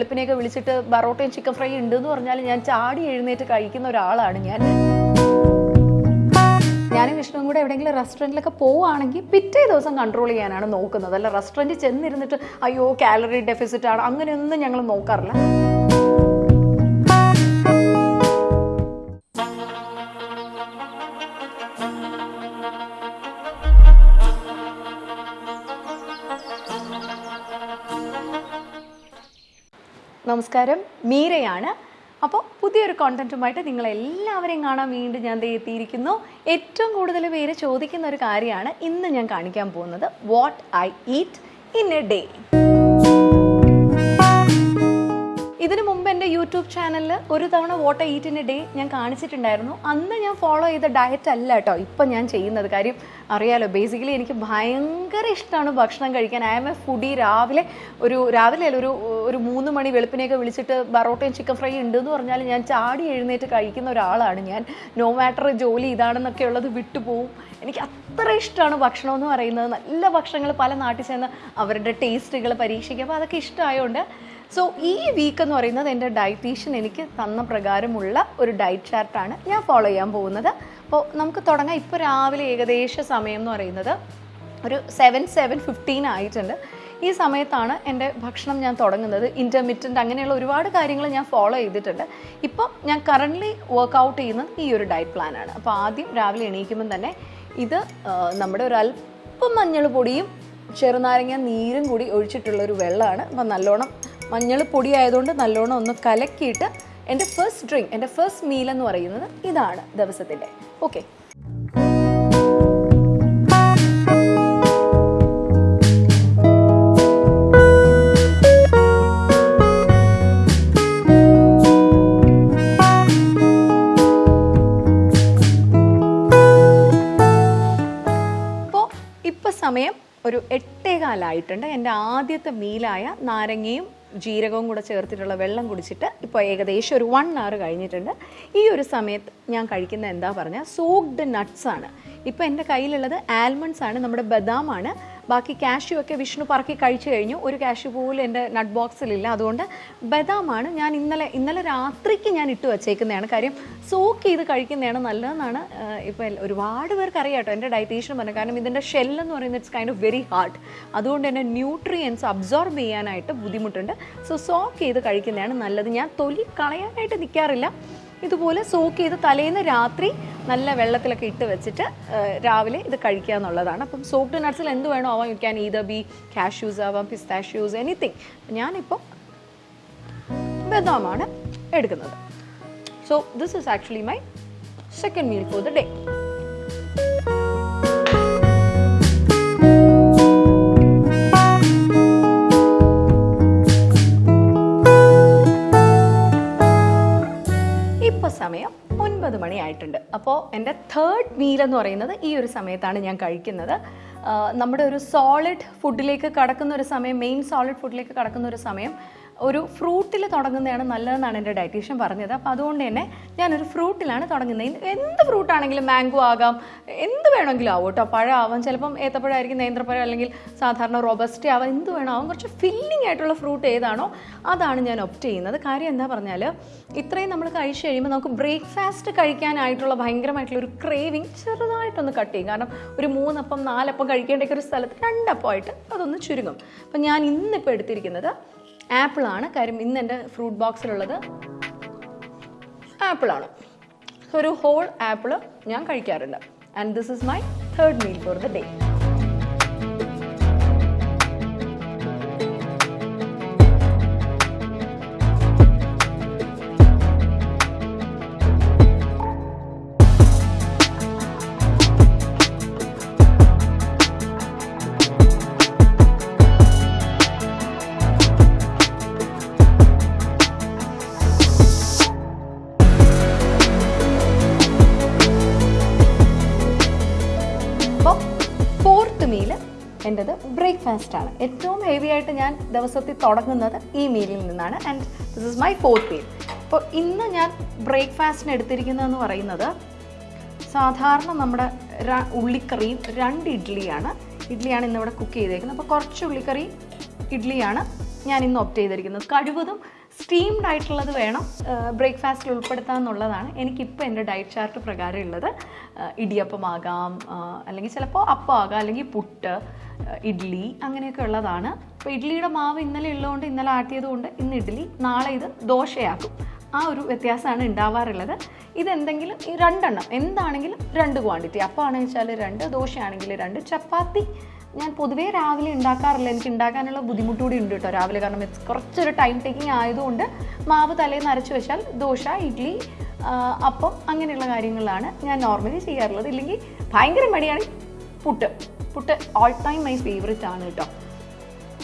വെളുപ്പിനെയൊക്കെ വിളിച്ചിട്ട് ബറോട്ടയും chicken fry ഉണ്ട് എന്ന് പറഞ്ഞാൽ ഞാൻ ചാടി എഴുന്നേറ്റ് കഴിക്കുന്ന ഒരാളാണ് ഞാൻ. ഞാനും വിഷ്ണുവും കൂടെ എവിടെയെങ്കിലും റെസ്റ്റോറന്റിലൊക്കെ പോവുകയാണെങ്കിൽ പിറ്റേ ദിവസം കൺട്രോൾ ചെയ്യാനാണ് നോക്കുന്നത്. അല്ല റെസ്റ്റോറന്റിൽ ചെന്നിരുന്നിട്ട് അയ്യോ കാലറി ഡെഫിസിറ്റ് ആണ്. അങ്ങനെയൊന്നും ഞങ്ങൾ നോക്കാറില്ല. നമസ്കാരം. മീരയാണ്. അപ്പോൾ പുതിയൊരു കോണ്ടന്റുമായിട്ട് നിങ്ങളെല്ലാവരെയും കാണാൻ വീണ്ടും ഞാൻ എത്തിയിരിക്കുന്നു. ഏറ്റവും കൂടുതൽ പേര് ചോദിക്കുന്ന ഒരു കാര്യമാണ് ഇന്ന് ഞാൻ കാണിക്കാൻ പോകുന്നത്. What I eat in a day ഇതിനു മുമ്പ് എന്റെ യൂട്യൂബ് ചാനലിൽ ഒരു തവണ what eat in a day ഞാൻ കാണിച്ചിട്ടുണ്ടായിരുന്നു. അന്ന് ഞാൻ ഫോളോ ചെയ്ത ഡയറ്റ് അല്ല കേട്ടോ ഇപ്പം ഞാൻ ചെയ്യുന്നത്. കാര്യം അറിയാലോ ബേസിക്കലി എനിക്ക് ഭയങ്കര ഇഷ്ടമാണ് ഭക്ഷണം കഴിക്കാൻ. ഐ എം എ ഫുഡി രാവിലെ ഒരു രാവിലെ അല്ല ഒരു ഒരു മൂന്ന് മണി വെളുപ്പിനെയൊക്കെ വിളിച്ചിട്ട് ബറോട്ടയും ചിക്കൻ ഫ്രൈ ഉണ്ട് എന്ന് പറഞ്ഞാൽ ഞാൻ ചാടി എഴുന്നേറ്റ് കഴിക്കുന്ന ഒരാളാണ് ഞാൻ. നോ മാറ്റർ ജോലി ഇതാണെന്നൊക്കെ ഉള്ളത് വിട്ടുപോകും എനിക്ക് അത്ര ഇഷ്ടമാണ് ഭക്ഷണം എന്ന് പറയുന്നത്. നല്ല ഭക്ഷണങ്ങൾ പല നാട്ടിൽ ചെന്ന് അവരുടെ ടേസ്റ്റുകൾ പരീക്ഷിക്കുക അപ്പോൾ അതൊക്കെ ഇഷ്ടമായതുകൊണ്ട് സോ ഈ വീക്ക് എന്ന് പറയുന്നത് എന്റെ ഡയറ്റീഷ്യൻ എനിക്ക് തന്ന പ്രകാരമുള്ള ഒരു ഡയറ്റ് ചാർട്ടാണ് ഞാൻ ഫോളോ ചെയ്യാൻ പോകുന്നത്. അപ്പോൾ നമുക്ക് തുടങ്ങാം. ഇപ്പോൾ രാവിലെ ഏകദേശ സമയം എന്ന് പറയുന്നത് ഒരു സെവൻ സെവൻ ഫിഫ്റ്റീൻ ആയിട്ടുണ്ട്. ഈ സമയത്താണ് എന്റെ ഭക്ഷണം ഞാൻ തുടങ്ങുന്നത്. ഇന്റർമിറ്റന്റ് അങ്ങനെയുള്ള ഒരുപാട് കാര്യങ്ങൾ ഞാൻ ഫോളോ ചെയ്തിട്ടുണ്ട്. ഇപ്പം ഞാൻ കറന്റ്ലി വർക്കൗട്ട് ചെയ്യുന്നത് ഈ ഒരു ഡയറ്റ് പ്ലാനാണ് അപ്പോൾ ആദ്യം രാവിലെ എണീക്കുമ്പം തന്നെ ഇത് നമ്മുടെ ഒരു അല്പം മഞ്ഞൾ പൊടിയും ചെറുനാരങ്ങ നീരും കൂടി ഒഴിച്ചിട്ടുള്ളൊരു വെള്ളമാണ്. അപ്പം നല്ലോണം മഞ്ഞൾ പൊടി ആയതുകൊണ്ട് നല്ലോണം ഒന്ന് കലക്കിയിട്ട് എന്റെ ഫസ്റ്റ് ഡ്രിങ്ക് എന്റെ ഫസ്റ്റ് മീൽ എന്ന് പറയുന്നത് ഇതാണ് ദിവസത്തിന്റെ. ഓക്കെ സമയം ഒരു എട്ടേകാലായിട്ടുണ്ട്. എന്റെ ആദ്യത്തെ മീലായ നാരങ്ങയും ജീരകവും കൂടെ ചേർത്തിട്ടുള്ള വെള്ളം കുടിച്ചിട്ട് ഇപ്പോൾ ഏകദേശം ഒരു വൺ അവർ കഴിഞ്ഞിട്ടുണ്ട്. ഈ ഒരു സമയത്ത് ഞാൻ കഴിക്കുന്ന എന്താ പറഞ്ഞാൽ സോക്ഡ് നട്ട്സ് ആണ്. ഇപ്പോൾ എന്റെ കയ്യിലുള്ളത് ആൽമണ്ട്സ് ആണ് നമ്മുടെ ബദാമാണ്. ബാക്കി കാഷ്യൂ ഒക്കെ വിഷ്ണു പറക്കി കഴിച്ചു കഴിഞ്ഞു. ഒരു കാഷ്യൂ പോലും എന്റെ നട്ട് ബോക്സിലില്ല അതുകൊണ്ട് ബദാമാണ് ഞാൻ ഇന്നലെ ഇന്നലെ രാത്രിക്ക് ഞാൻ ഇട്ട് വച്ചേക്കുന്നതാണ്. കാര്യം സോക്ക് ചെയ്ത് കഴിക്കുന്നതാണ് നല്ലതെന്നാണ് ഇപ്പോൾ ഒരുപാട് പേർക്ക് അറിയാം കേട്ടോ എന്റെ ഡയറ്റീഷ്യൻ പറഞ്ഞു കാരണം ഇതിന്റെ ഷെല്ലെന്ന് പറയുന്നത് it's kind of very hard അതുകൊണ്ട് തന്നെ ന്യൂട്രിയൻസ് അബ്സോർബ് ചെയ്യാനായിട്ട് ബുദ്ധിമുട്ടുണ്ട്. സോ സോക്ക് ചെയ്ത് കഴിക്കുന്നതാണ് നല്ലത്. ഞാൻ തൊലി കളയാനായിട്ട് നിൽക്കാറില്ല ഇതുപോലെ സോക്ക് ചെയ്ത് തലേന്ന് രാത്രി നല്ല വെള്ളത്തിലൊക്കെ ഇട്ട് വെച്ചിട്ട് രാവിലെ ഇത് കഴിക്കുക എന്നുള്ളതാണ്. അപ്പം സോക്ക്ഡ് നട്ട്സിൽ എന്ത് വേണോ ആവാം. You can either be cashews ആവാം പിസ്താഷ്യൂസ് എനിത്തിങ് ഞാനിപ്പോൾ ബദാമാണ് എടുക്കുന്നത്. So this is actually my second meal for the day സമയം ഒൻപത് മണിയായിട്ടുണ്ട്. അപ്പോൾ എന്റെ തേർഡ് മീൽ എന്ന് പറയുന്നത് ഈ ഒരു സമയത്താണ് ഞാൻ കഴിക്കുന്നത്. നമ്മുടെ ഒരു സോളിഡ് ഫുഡിലേക്ക് കടക്കുന്ന ഒരു സമയം മെയിൻ സോളിഡ് ഫുഡിലേക്ക് കടക്കുന്ന ഒരു സമയം ഒരു ഫ്രൂട്ടിൽ തുടങ്ങുന്നതാണ് നല്ലതെന്നാണ് എന്റെ ഡയറ്റീഷ്യൻ പറഞ്ഞത്. അപ്പോൾ അതുകൊണ്ട് തന്നെ ഞാനൊരു ഫ്രൂട്ടിലാണ് തുടങ്ങുന്നത്. എന്ത് ഫ്രൂട്ടാണെങ്കിലും മാംഗോ ആകാം എന്ത് വേണമെങ്കിലും ആവും കേട്ടോ. പഴമാവാം ചിലപ്പം ഏത്തപ്പഴമായിരിക്കും നേന്ത്രപ്പഴം അല്ലെങ്കിൽ സാധാരണ റോബസ്റ്റ് ആവാം എന്ത് വേണമാവും കുറച്ച് ഫില്ലിംഗ് ആയിട്ടുള്ള ഫ്രൂട്ട് ഏതാണോ അതാണ് ഞാൻ ഒപ്റ്റ് ചെയ്യുന്നത്. കാര്യം എന്താ പറഞ്ഞാൽ ഇത്രയും നമ്മൾ കഴിച്ചു കഴിയുമ്പോൾ നമുക്ക് ബ്രേക്ക്ഫാസ്റ്റ് കഴിക്കാനായിട്ടുള്ള ഭയങ്കരമായിട്ടുള്ള ഒരു ക്രേവിങ് ചെറുതായിട്ടൊന്ന് കട്ട് ചെയ്യും. കാരണം ഒരു മൂന്നപ്പം നാലപ്പം കഴിക്കേണ്ട ഒരു സ്ഥലത്ത് രണ്ടപ്പമായിട്ട് അതൊന്ന് ചുരുങ്ങും. അപ്പം ഞാൻ ഇന്നിപ്പോൾ എടുത്തിരിക്കുന്നത് ആപ്പിളാണ്. കാര്യം ഇന്ന് എന്റെ ഫ്രൂട്ട് ബോക്സിലുള്ളത് ആപ്പിളാണ്. ഒരു ഹോൾ ആപ്പിൾ ഞാൻ കഴിക്കാറുണ്ട്. And this is my third meal for the day meal എന്റെത് ബ്രേക്ക്ഫാസ്റ്റ് ആണ് ഏറ്റവും ഹെവി ആയിട്ട് ഞാൻ ദിവസത്തിൽ തുടങ്ങുന്നത് ഈ മീലിൽ നിന്നാണ്. And this is my fourth meal അപ്പോൾ ഇന്ന് ഞാൻ ബ്രേക്ക്ഫാസ്റ്റിന് എടുത്തിരിക്കുന്നതെന്ന് പറയുന്നത് സാധാരണ നമ്മുടെ ഉള്ളിക്കറിയും രണ്ട് ഇഡ്ഡലിയാണ് ഇഡ്ഡലിയാണ് ഇന്നിവിടെ കുക്ക് ചെയ്തേക്കുന്നത്. അപ്പോൾ കുറച്ച് ഉള്ളിക്കറി ഇഡ്ഡലിയാണ് ഞാൻ ഇന്ന് ഒപ്റ്റ് ചെയ്തിരിക്കുന്നത്. കഴിവതും സ്റ്റീംഡ് ആയിട്ടുള്ളത് വേണം. ബ്രേക്ക്ഫാസ്റ്റിൽ ഉൾപ്പെടുത്താം എന്നുള്ളതാണ് എനിക്കിപ്പോൾ എന്റെ ഡയറ്റ് ചാർട്ട് പ്രകാരം ഉള്ളത്. ഇടിയപ്പമാകാം അല്ലെങ്കിൽ ചിലപ്പോൾ അപ്പം ആകാം അല്ലെങ്കിൽ പുട്ട് ഇഡ്ഡലി അങ്ങനെയൊക്കെ ഉള്ളതാണ്. അപ്പോൾ ഇഡ്ഡലിയുടെ മാവ് ഇന്നലെ ഉള്ളതുകൊണ്ട് ഇന്നലെ ആട്ടിയതുകൊണ്ട് ഇന്ന് ഇഡ്ഡലി നാളെ ഇത് ദോശയാക്കും. ആ ഒരു വ്യത്യാസമാണ് ഉണ്ടാവാറുള്ളത്. ഇതെന്തെങ്കിലും ഈ രണ്ടെണ്ണം എന്താണെങ്കിലും രണ്ട് ക്വാണ്ടിറ്റി അപ്പമാണെന്ന് വെച്ചാൽ രണ്ട് ദോശയാണെങ്കിൽ രണ്ട് ചപ്പാത്തി ഞാൻ പൊതുവേ രാവിലെ ഉണ്ടാക്കാറില്ല. എനിക്ക് ഉണ്ടാക്കാനുള്ള ബുദ്ധിമുട്ട് കൂടി ഉണ്ട് കേട്ടോ രാവിലെ. കാരണം ഇറ്റ്സ് കുറച്ചൊരു ടൈം ടേക്കിംഗ് ആയതുകൊണ്ട് മാവ് തലേന്ന് അരച്ച് വെച്ചാൽ ദോശ ഇഡ്ഡലി അപ്പം അങ്ങനെയുള്ള കാര്യങ്ങളാണ് ഞാൻ നോർമലി ചെയ്യാറുള്ളത്. ഇല്ലെങ്കിൽ ഭയങ്കര മടിയാണ് puttu. Puttu all time my favourite ആണ് കേട്ടോ.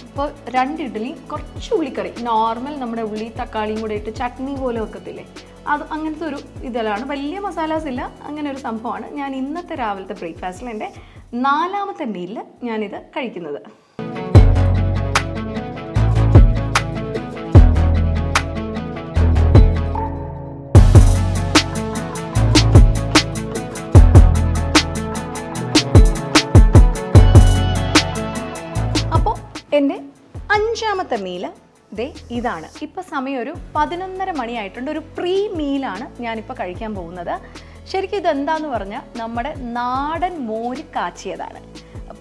അപ്പോൾ രണ്ട് ഇഡ്ഡലി കുറച്ച് ഉള്ളിക്കറി. നോർമൽ നമ്മുടെ ഉള്ളി തക്കാളിയും കൂടെ ഇട്ട് ചട്നി പോലെ വെക്കത്തില്ലേ? അത് അങ്ങനത്തെ ഒരു ഇതിലാണ് വലിയ മസാലാസ് ഇല്ല. അങ്ങനെ ഒരു സംഭവമാണ്. ഞാൻ ഇന്നത്തെ രാവിലത്തെ ബ്രേക്ക്ഫാസ്റ്റിൽ എന്റെ നാലാമത്തെ മീലിൽ ഞാനിത് കഴിക്കുന്നത്. എന്റെ അഞ്ചാമത്തെ മീൽ ദേ ഇതാണ്. ഇപ്പോൾ സമയം ഒരു പതിനൊന്നര മണിയായിട്ടുണ്ട്. ഒരു പ്രീ മീലാണ് ഞാനിപ്പോൾ കഴിക്കാൻ പോകുന്നത്. ശരിക്കും ഇതെന്താന്ന് പറഞ്ഞാൽ നമ്മുടെ നാടൻ മോര് കാച്ചിയതാണ്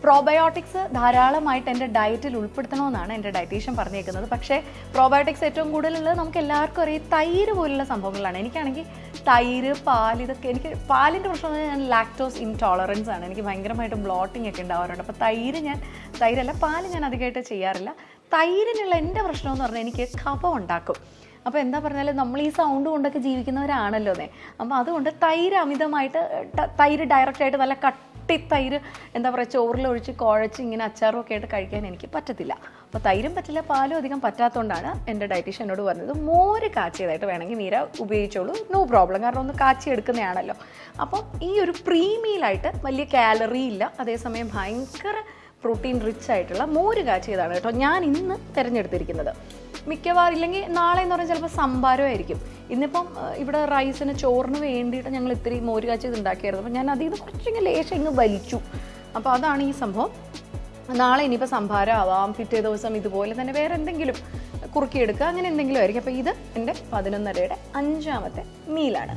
പ്രോബയോട്ടിക്സ് ധാരാളമായിട്ട് എന്റെ ഡയറ്റിൽ ഉൾപ്പെടുത്തണമെന്നാണ് എന്റെ ഡയറ്റീഷ്യൻ പറഞ്ഞേക്കുന്നത്. പക്ഷേ പ്രോബയോട്ടിക്സ് ഏറ്റവും കൂടുതലുള്ളത് നമുക്ക് എല്ലാവർക്കും അറിയാം തൈര് പോലുള്ള സംഭവങ്ങളാണ്. എനിക്കാണെങ്കിൽ തൈര് പാൽ ഇതൊക്കെ എനിക്ക് പാലിന്റെ പ്രശ്നം എന്ന് ഞാൻ ലാക്ടോസ് ഇൻടോളറൻസ് ആണ്. എനിക്ക് ഭയങ്കരമായിട്ട് ബ്ലോട്ടിംഗ് ഒക്കെ ഉണ്ടാവാറുണ്ട്. അപ്പോൾ തൈര് ഞാൻ തൈരല്ല പാൽ ഞാൻ അധികമായിട്ട് ചെയ്യാറില്ല. തൈരിനുള്ള എന്റെ പ്രശ്നം എന്ന് പറഞ്ഞാൽ എനിക്ക് കഫം ഉണ്ടാക്കും. അപ്പോൾ എന്താ പറഞ്ഞാൽ നമ്മൾ ഈ സൗണ്ട് കൊണ്ടൊക്കെ ജീവിക്കുന്നവരാണല്ലോ അതെ അപ്പോൾ അതുകൊണ്ട് തൈര് അമിതമായിട്ട് തൈര് ഡയറക്റ്റായിട്ട് നല്ല കട്ടി തൈര് എന്താ പറയുക ചോറിലൊഴിച്ച് കുഴച്ച് ഇങ്ങനെ അച്ചാറും ഒക്കെ ആയിട്ട് കഴിക്കാൻ എനിക്ക് പറ്റത്തില്ല. അപ്പോൾ തൈരും പറ്റില്ല പാലും അധികം പറ്റാത്തതുകൊണ്ടാണ് എന്റെ ഡയറ്റീഷ്യൻ എന്നോട് പറഞ്ഞത് മോര് കാച്ചിയതായിട്ട് വേണമെങ്കിൽ നീര ഉപയോഗിച്ചോളൂ നോ പ്രോബ്ലം കാരണം ഒന്ന് കാച്ചി എടുക്കുന്നതാണല്ലോ. അപ്പം ഈ ഒരു പ്രീമിയിലായിട്ട് വലിയ കാലറി ഇല്ല. അതേസമയം ഭയങ്കര പ്രോട്ടീൻ റിച്ച് ആയിട്ടുള്ള മോര് കാച്ചിയതാണ് കേട്ടോ ഞാൻ ഇന്ന് തിരഞ്ഞെടുത്തിരിക്കുന്നത്. മിക്കവാറും ഇല്ലെങ്കിൽ നാളെ എന്ന് പറഞ്ഞാൽ ചിലപ്പോൾ സംഭാരമായിരിക്കും ഇന്നിപ്പം ഇവിടെ റൈസിന് ചോറിന് വേണ്ടിയിട്ട് ഞങ്ങൾ ഇത്തിരി മോര് കാച്ചിയത് ഉണ്ടാക്കിയായിരുന്നു. അപ്പോൾ ഞാൻ അതിൽ നിന്ന് കുറച്ചിങ്ങനെ ലേശം ഇങ്ങ് വലിച്ചു. അപ്പോൾ അതാണ് ഈ സംഭവം. നാളെ ഇനിയിപ്പോൾ സംഭാരം ആവാം പിറ്റേ ദിവസം ഇതുപോലെ തന്നെ വേറെ എന്തെങ്കിലും കുറുക്കിയെടുക്കുക അങ്ങനെ എന്തെങ്കിലും ആയിരിക്കും. അപ്പോൾ ഇത് എന്റെ പതിനൊന്നരയുടെ അഞ്ചാമത്തെ മീലാണ്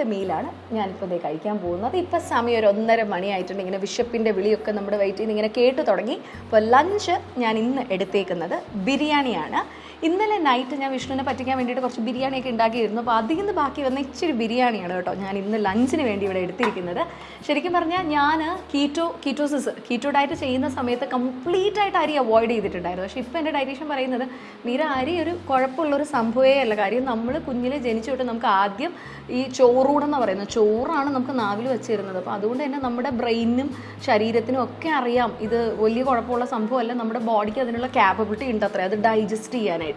ആറാമത്തെ മീലാണ് ഞാനിപ്പോൾ ഇതേ കഴിക്കാൻ പോകുന്നത്. ഇപ്പം സമയം ഒരു ഒന്നര മണിയായിട്ടുണ്ട്. ഇങ്ങനെ വിഷപ്പിന്റെ വിളിയൊക്കെ നമ്മുടെ വയറ്റിൽ നിന്ന് ഇങ്ങനെ കേട്ടു തുടങ്ങി. അപ്പോൾ ലഞ്ച് ഞാൻ ഇന്ന് എടുത്തേക്കുന്നത് ബിരിയാണിയാണ്. ഇന്നലെ നൈറ്റ് ഞാൻ വിഷ്ണുവിനെ പറ്റിക്കാൻ വേണ്ടിയിട്ട് കുറച്ച് ബിരിയാണിയൊക്കെ ഉണ്ടാക്കിയിരുന്നു. അപ്പോൾ അതിൽ നിന്ന് ബാക്കി വന്ന ഇച്ചിരി ബിരിയാണിയാണ് കേട്ടോ ഞാൻ ഇന്ന് ലഞ്ചിന് വേണ്ടി ഇവിടെ എടുത്തിരിക്കുന്നത്. ശരിക്കും പറഞ്ഞാൽ ഞാൻ കീറ്റോ കീറ്റോസിസ് കീറ്റോ ഡയറ്റ് ചെയ്യുന്ന സമയത്ത് കംപ്ലീറ്റ് ആയിട്ട് അരി അവോയ്ഡ് ചെയ്തിട്ടുണ്ടായിരുന്നു. പക്ഷേ ഇപ്പോൾ എന്റെ ഡയറ്റീഷ്യൻ പറയുന്നത് മീര അരി ഒരു കുഴപ്പമുള്ളൊരു സംഭവമേ അല്ല. കാര്യം നമ്മൾ കുഞ്ഞിലെ ജനിച്ചു തൊട്ട് നമുക്ക് ആദ്യം ഈ ചോറൂടെന്ന് പറയുന്നത്. ചോറാണ് നമുക്ക് നാവിൽ വെച്ചിരുന്നത്. അപ്പോൾ അതുകൊണ്ട് തന്നെ നമ്മുടെ ബ്രെയിനും ശരീരത്തിനും ഒക്കെ അറിയാം ഇത് വലിയ കുഴപ്പമുള്ള സംഭവമല്ല. നമ്മുടെ ബോഡിക്ക് അതിനുള്ള ക്യാപ്പബിലിറ്റി ഉണ്ട് അത്രേ അത് ഡൈജസ്റ്റ് ചെയ്യാനായിട്ട്.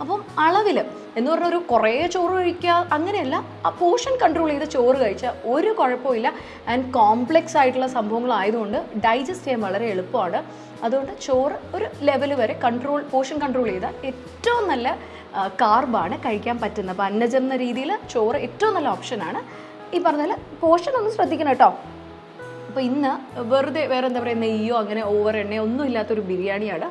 അപ്പം അളവിൽ എന്ന് പറഞ്ഞാൽ ഒരു കുറേ ചോറ് കഴിക്കുക അങ്ങനെയല്ല ആ പോർഷൻ കൺട്രോൾ ചെയ്ത് ചോറ് കഴിച്ചാൽ ഒരു കുഴപ്പമില്ല ആൻഡ് കോംപ്ലെക്സ് ആയിട്ടുള്ള സംഭവങ്ങളായതുകൊണ്ട് ഡൈജസ്റ്റ് ചെയ്യാൻ വളരെ എളുപ്പമാണ്. അതുകൊണ്ട് ചോറ് ഒരു ലെവൽ വരെ കൺട്രോൾ പോർഷൻ കൺട്രോൾ ചെയ്താൽ ഏറ്റവും നല്ല കാർബാണ് കഴിക്കാൻ പറ്റുന്നത്. അപ്പോൾ അന്നജം എന്ന രീതിയിൽ ചോറ് ഏറ്റവും നല്ല ഓപ്ഷനാണ് ഈ പറഞ്ഞാൽ പോർഷൻ ഒന്ന് ശ്രദ്ധിക്കണം കേട്ടോ. അപ്പോൾ ഇന്ന് വെറുതെ വേറെ എന്താ പറയുക നെയ്യോ അങ്ങനെ ഓവർ എണ്ണയോ ഒന്നും ഇല്ലാത്തൊരു ബിരിയാണിയാണ്.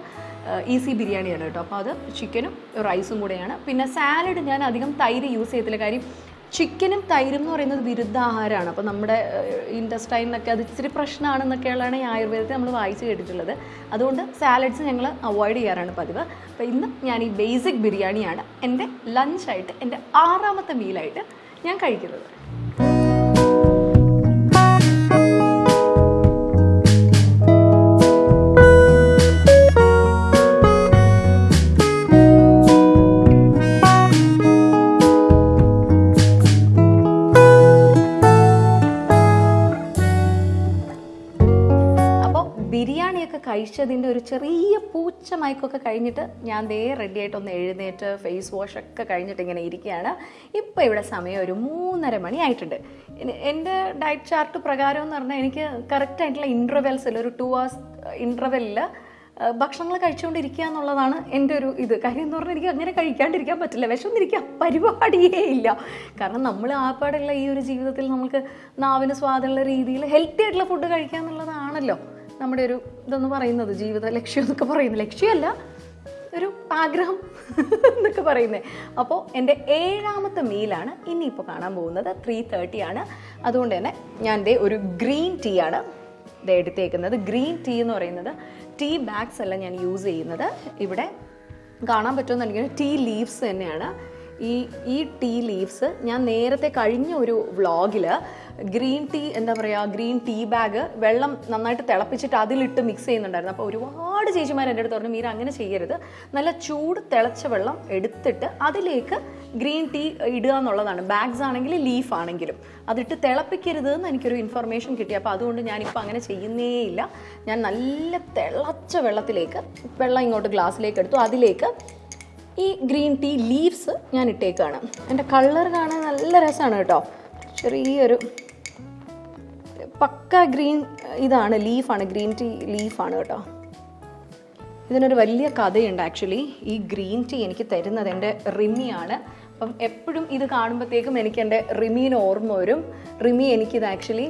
ഈസി ബിരിയാണിയാണ് കേട്ടോ. അപ്പോൾ അത് ചിക്കനും റൈസും കൂടെയാണ്. പിന്നെ സാലഡ് ഞാൻ അധികം തൈര് യൂസ് ചെയ്യത്തില്ല. കാര്യം ചിക്കനും തൈരും എന്ന് പറയുന്നത് വിരുദ്ധാഹാരമാണ് അപ്പോൾ നമ്മുടെ ഇൻഡസ്റ്റൈനൊക്കെ അത് ഇച്ചിരി പ്രശ്നമാണെന്നൊക്കെയുള്ളതാണ് ഈ ആയുർവേദത്തിൽ നമ്മൾ വായിച്ച് കേട്ടിട്ടുള്ളത്. അതുകൊണ്ട് സാലഡ്സ് ഞങ്ങൾ അവോയ്ഡ് ചെയ്യാറാണ് പതിവ്. അപ്പോൾ ഇന്ന് ഞാൻ ഈ ബേസിക് ബിരിയാണിയാണ് എന്റെ ലഞ്ചായിട്ട് എന്റെ ആറാമത്തെ മീലായിട്ട് ഞാൻ കഴിക്കുന്നത്. കഴിച്ചതിന്റെ ഒരു ചെറിയ പൂച്ച മയക്കൊക്കെ കഴിഞ്ഞിട്ട് ഞാൻ ദേ റെഡി ആയിട്ട് ഒന്ന് എഴുന്നേറ്റ് ഫേസ് വാഷ് ഒക്കെ കഴിഞ്ഞിട്ട് ഇങ്ങനെ ഇരിക്കുകയാണ്. ഇപ്പോൾ ഇവിടെ സമയം ഒരു മൂന്നര മണി ആയിട്ടുണ്ട്. എന്റെ ഡയറ്റ് ചാർട്ട് പ്രകാരം എന്ന് പറഞ്ഞാൽ എനിക്ക് കറക്റ്റ് ആയിട്ടുള്ള ഇന്റർവെൽസിൽ ഒരു ടു അവേഴ്സ് ഇന്റർവെല്ലിൽ ഭക്ഷണങ്ങൾ കഴിച്ചുകൊണ്ടിരിക്കുക എന്നുള്ളതാണ് എന്റെ ഒരു ഇത്. കാര്യം എന്ന് പറഞ്ഞാൽ എനിക്ക് അങ്ങനെ കഴിക്കാണ്ടിരിക്കാൻ പറ്റില്ല. വിശന്നിരിക്കാൻ പരിപാടിയേ ഇല്ല. കാരണം നമ്മൾ ആപ്പാടുള്ള ഈ ഒരു ജീവിതത്തിൽ നമുക്ക് നാവിന് സ്വാദുള്ള രീതിയിൽ ഹെൽത്തി ആയിട്ടുള്ള ഫുഡ് കഴിക്കുക എന്നുള്ളതാണല്ലോ. നമ്മുടെ ഒരു ഇതെന്ന് പറയുന്നത് ജീവിത ലക്ഷ്യം എന്നൊക്കെ പറയുന്നത്. ലക്ഷ്യമല്ല ഒരു ആഗ്രഹം എന്നൊക്കെ പറയുന്നത്. അപ്പോൾ എന്റെ ഏഴാമത്തെ മീലാണ് ഇനിയിപ്പോൾ കാണാൻ പോകുന്നത്. ത്രീ തേർട്ടി ആണ്. അതുകൊണ്ട് തന്നെ ഞാൻ ദേ ഒരു ഗ്രീൻ ടീ ആണ് ഇത് എടുത്തേക്കുന്നത്. ഗ്രീൻ ടീ എന്ന് പറയുന്നത് ടീ ബാഗ്സ് അല്ല ഞാൻ യൂസ് ചെയ്യുന്നത്. ഇവിടെ കാണാൻ പറ്റുമെന്ന് എനിക്ക് ടീ ലീവ്സ് തന്നെയാണ്. ഈ ഈ ടീ ലീവ്സ് ഞാൻ നേരത്തെ കഴിഞ്ഞ ഒരു വ്ളോഗിൽ ഗ്രീൻ ടീ എന്താ പറയുക ഗ്രീൻ ടീ ബാഗ് വെള്ളം നന്നായിട്ട് തിളപ്പിച്ചിട്ട് അതിലിട്ട് മിക്സ് ചെയ്യുന്നുണ്ടായിരുന്നു. അപ്പോൾ ഒരുപാട് ചേച്ചിമാർ എന്റെ അടുത്ത് പറഞ്ഞു മീര അങ്ങനെ ചെയ്യരുത്. നല്ല ചൂട് തിളച്ച വെള്ളം എടുത്തിട്ട് അതിലേക്ക് ഗ്രീൻ ടീ ഇടുക എന്നുള്ളതാണ്. ബാഗ്സ് ആണെങ്കിൽ ലീഫ് ആണെങ്കിലും. അതിട്ട് തിളപ്പിക്കരുത് എന്ന് എനിക്കൊരു ഇൻഫർമേഷൻ കിട്ടി. അപ്പോൾ അതുകൊണ്ട് ഞാനിപ്പോൾ അങ്ങനെ ചെയ്യുന്നേയില്ല ഞാൻ നല്ല തിളച്ച വെള്ളത്തിലേക്ക് വെള്ളം ഇങ്ങോട്ട് ഗ്ലാസ്സിലേക്ക് എടുത്തു. അതിലേക്ക് ഈ ഗ്രീൻ ടീ ലീവ്സ് ഞാൻ ഇട്ടേക്കാണ്. എന്റെ കളർ കാണാൻ നല്ല രസമാണ് കേട്ടോ. ചെറിയൊരു പക്ക ഗ്രീൻ ഇതാണ് ലീഫാണ് ഗ്രീൻ ടീ ലീഫാണ് കേട്ടോ. ഇതിനൊരു വലിയ കഥയുണ്ട് ആക്ച്വലി. ഈ ഗ്രീൻ ടീ എനിക്ക് തരുന്നത് എന്റെ റിമിയാണ്. അപ്പം എപ്പോഴും ഇത് കാണുമ്പോഴത്തേക്കും എനിക്ക് എന്റെ റിമീന് ഓർമ്മ വരും. റിമി എനിക്കിത് ആക്ച്വലി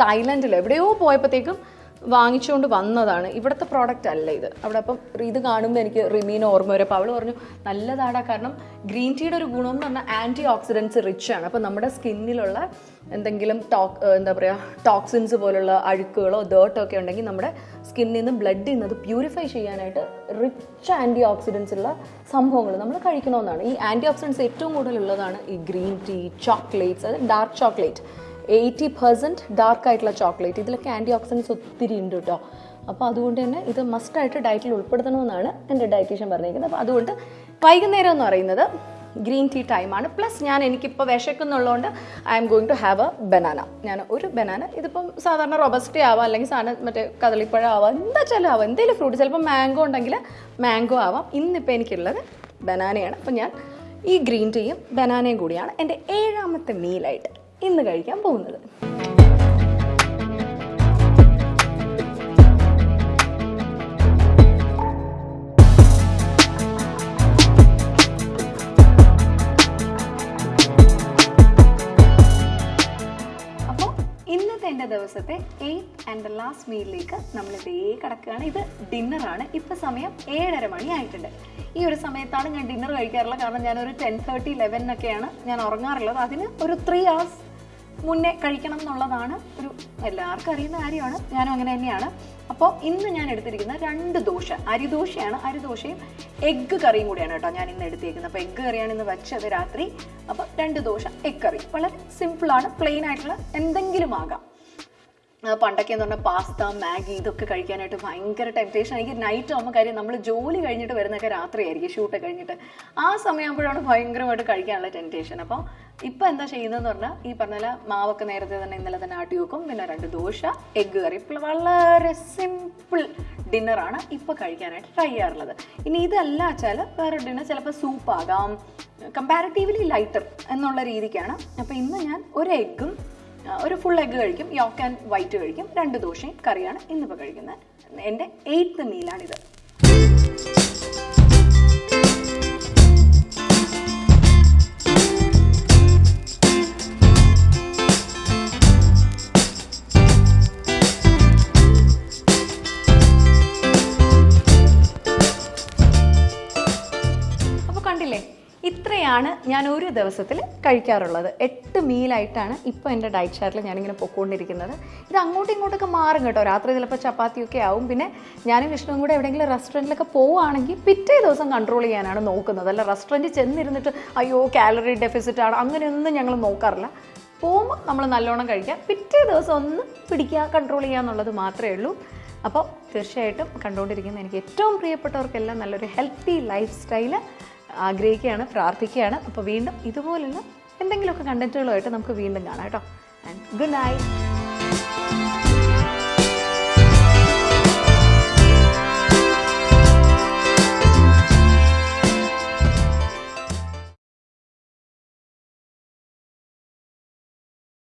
തായ്ലൻഡിൽ എവിടെയോ പോയപ്പോഴത്തേക്കും വാങ്ങിച്ചുകൊണ്ട് വന്നതാണ്. ഇവിടുത്തെ പ്രോഡക്റ്റ് അല്ല ഇത്. അവിടെ അപ്പം ഇത് കാണുമ്പോൾ എനിക്ക് റിമീന ഓർമ്മ വരും. അപ്പോൾ അവൾ പറഞ്ഞു നല്ലതാടാ കാരണം ഗ്രീൻ ടീയുടെ ഒരു ഗുണം എന്ന് പറഞ്ഞാൽ ആന്റി ഓക്സിഡൻസ് റിച്ച് ആണ്. അപ്പോൾ നമ്മുടെ സ്കിന്നിലുള്ള എന്തെങ്കിലും ടോക് എന്താ പറയുക ടോക്സിൻസ് പോലുള്ള അഴുക്കുകളോ ഡേർട്ടോ ഒക്കെ ഉണ്ടെങ്കിൽ നമ്മുടെ സ്കിന്നിൽ നിന്ന് ബ്ലഡിൽ നിന്ന് അത് പ്യൂരിഫൈ ചെയ്യാനായിട്ട് റിച്ച് ആന്റി ഓക്സിഡൻസ് ഉള്ള സംഭവങ്ങൾ നമ്മൾ കഴിക്കണമെന്നാണ് ഈ ആന്റി ഓക്സിഡൻസ് ഏറ്റവും കൂടുതലുള്ളതാണ് ഈ ഗ്രീൻ ടീ ചോക്ലേറ്റ്സ് അത് dark chocolate eighty percent dark ആയിട്ടുള്ള ചോക്ലേറ്റ് ഇതിലൊക്കെ ആന്റി ഓക്സിഡൻസ് ഒത്തിരി ഉണ്ട് കേട്ടോ അപ്പോൾ അതുകൊണ്ട് തന്നെ ഇത് മസ്റ്റായിട്ട് ഡയറ്റിൽ ഉൾപ്പെടുത്തണമെന്നാണ് എന്റെ ഡയറ്റീഷ്യൻ പറഞ്ഞിരിക്കുന്നത്. അപ്പോൾ അതുകൊണ്ട് വൈകുന്നേരം എന്ന് പറയുന്നത് ഗ്രീൻ ടീ ടൈമാണ് പ്ലസ് ഞാൻ എനിക്കിപ്പോൾ വിശക്കുന്നുള്ളതുകൊണ്ട് I'm going to have a banana ഞാൻ ഒരു ബനാന ഇതിപ്പം സാധാരണ റൊബസ്റ്റി ആവാം അല്ലെങ്കിൽ സാധാരണ മറ്റേ കദളിപ്പഴം ആവാം എന്താ വെച്ചാലും ആവാം. എന്തെങ്കിലും ഫ്രൂട്ട് ചിലപ്പോൾ മാംഗോ ഉണ്ടെങ്കിൽ മാംഗോ ആവാം. ഇന്നിപ്പോൾ എനിക്കുള്ളത് ബനാനയാണ് അപ്പം ഞാൻ ഈ ഗ്രീൻ ടീയും ബനാനയും കൂടിയാണ്. എന്റെ ഏഴാമത്തെ മീലായിട്ട് ഇന്ന് കഴിക്കാൻ പോകുന്നത്. ദിവസത്തെ എയ്ത്ത് ആൻഡ് ലാസ്റ്റ് മീലിലേക്ക് നമ്മൾ ഇതേ കിടക്കുകയാണ്. ഇത് ഡിന്നറാണ്. ഇപ്പോൾ സമയം ഏഴര മണി ആയിട്ടുണ്ട്. ഈ ഒരു സമയത്താണ് ഞാൻ ഡിന്നർ കഴിക്കാറുള്ളത്. കാരണം ഞാനൊരു ടെൻ തേർട്ടി ലെവനൊക്കെയാണ് ഞാൻ ഉറങ്ങാറുള്ളത്. അതിന് ഒരു ത്രീ hours മുന്നേ കഴിക്കണം എന്നുള്ളതാണ് ഒരു എല്ലാവർക്കും അറിയുന്ന കാര്യമാണ്. ഞാനും അങ്ങനെ തന്നെയാണ്. അപ്പോൾ ഇന്ന് ഞാൻ എടുത്തിരിക്കുന്ന രണ്ട് ദോശ. അരിദോശയാണ്. അരിദോശയും എഗ്ഗ് കറിയും കൂടിയാണ് കേട്ടോ ഞാൻ ഇന്ന് എടുത്തിരിക്കുന്നത്. അപ്പോൾ എഗ്ഗ് കറിയാണ് ഇന്ന് വെച്ചത് രാത്രി. അപ്പോൾ രണ്ട് ദോശ എഗ് കറി. വളരെ സിമ്പിളാണ് പ്ലെയിൻ ആയിട്ടുള്ള എന്തെങ്കിലും ആകാം. പണ്ടൊക്കെ എന്ന് പറഞ്ഞാൽ പാസ്ത മാഗി ഇതൊക്കെ കഴിക്കാനായിട്ട് ഭയങ്കര ടെംപ്റ്റേഷൻ എനിക്ക് നൈറ്റ് ആകുമ്പോൾ കാര്യം നമ്മൾ ജോലി കഴിഞ്ഞിട്ട് വരുന്നൊക്കെ രാത്രിയായിരിക്കും ഷൂട്ട് കഴിഞ്ഞിട്ട്. ആ സമയമാകുമ്പോഴാണ് ഭയങ്കരമായിട്ട് കഴിക്കാനുള്ള ടെംപ്റ്റേഷൻ അപ്പോൾ ഇപ്പം എന്താ ചെയ്യുന്നതെന്ന് പറഞ്ഞാൽ ഈ പറഞ്ഞ പോലെ മാവൊക്കെ നേരത്തെ തന്നെ ഇന്നലെ തന്നെ ആട്ടി വെക്കും. പിന്നെ രണ്ട് ദോശ എഗ്ഗ് കറി. ഇപ്പോൾ വളരെ സിമ്പിൾ ഡിന്നറാണ് ഇപ്പോൾ കഴിക്കാനായിട്ട് ട്രൈ ചെയ്യാറുള്ളത്. ഇനി ഇതല്ല വെച്ചാൽ വേറെ ഡിന്നർ ചിലപ്പോൾ സൂപ്പാകാം കമ്പാരിറ്റീവ്ലി ലൈറ്റർ എന്നുള്ള രീതിക്കാണ്. അപ്പോൾ ഇന്ന് ഞാൻ ഒരു എഗ്ഗും ഒരു ഫുൾ എഗ്ഗ് കഴിക്കും യോക്ക് ആൻഡ് വൈറ്റ് കഴിക്കും രണ്ട് ദോശയും കറിയാണ് ഇന്നിപ്പോൾ കഴിക്കുന്നത്. എന്റെ എയ്ത്ത് മീലാണിത് ഇത്രയാണ് ഞാൻ ഒരു ദിവസത്തിൽ കഴിക്കാറുള്ളത്. എട്ട് മീലായിട്ടാണ് ഇപ്പോൾ എന്റെ ഡയറ്റ് ചാർട്ടിൽ ഞാനിങ്ങനെ പൊക്കോണ്ടിരിക്കുന്നത്. ഇത് അങ്ങോട്ടും ഇങ്ങോട്ടൊക്കെ മാറും കേട്ടോ. രാത്രി ചിലപ്പോൾ ചപ്പാത്തിയൊക്കെ ആവും. പിന്നെ ഞാനും വിഷ്ണുവും കൂടെ എവിടെയെങ്കിലും റെസ്റ്റോറന്റിലൊക്കെ പോവുകയാണെങ്കിൽ പിറ്റേ ദിവസം കൺട്രോൾ ചെയ്യാനാണ് നോക്കുന്നത്. അല്ല റെസ്റ്റോറന്റ് ചെന്നിരുന്നിട്ട് അയ്യോ കാലറി ഡെഫിസിറ്റ് ആണ്. അങ്ങനെയൊന്നും ഞങ്ങൾ നോക്കാറില്ല. പോകുമ്പോൾ നമ്മൾ നല്ലോണം കഴിക്കുക പിറ്റേ ദിവസം ഒന്ന് പിടിക്കുക കൺട്രോൾ ചെയ്യുക എന്നുള്ളത് മാത്രമേ ഉള്ളൂ. അപ്പോൾ തീർച്ചയായിട്ടും കണ്ടുകൊണ്ടിരിക്കുന്ന എനിക്ക് ഏറ്റവും പ്രിയപ്പെട്ടവർക്കെല്ലാം നല്ലൊരു ഹെൽത്തി ലൈഫ് സ്റ്റൈൽ ആഗ്രഹിക്കുകയാണ് പ്രാർത്ഥിക്കുകയാണ്. അപ്പോൾ വീണ്ടും ഇതുപോലുള്ള എന്തെങ്കിലുമൊക്കെ കണ്ടന്റുകളുമായിട്ട് നമുക്ക് വീണ്ടും കാണാം കേട്ടോ. And good night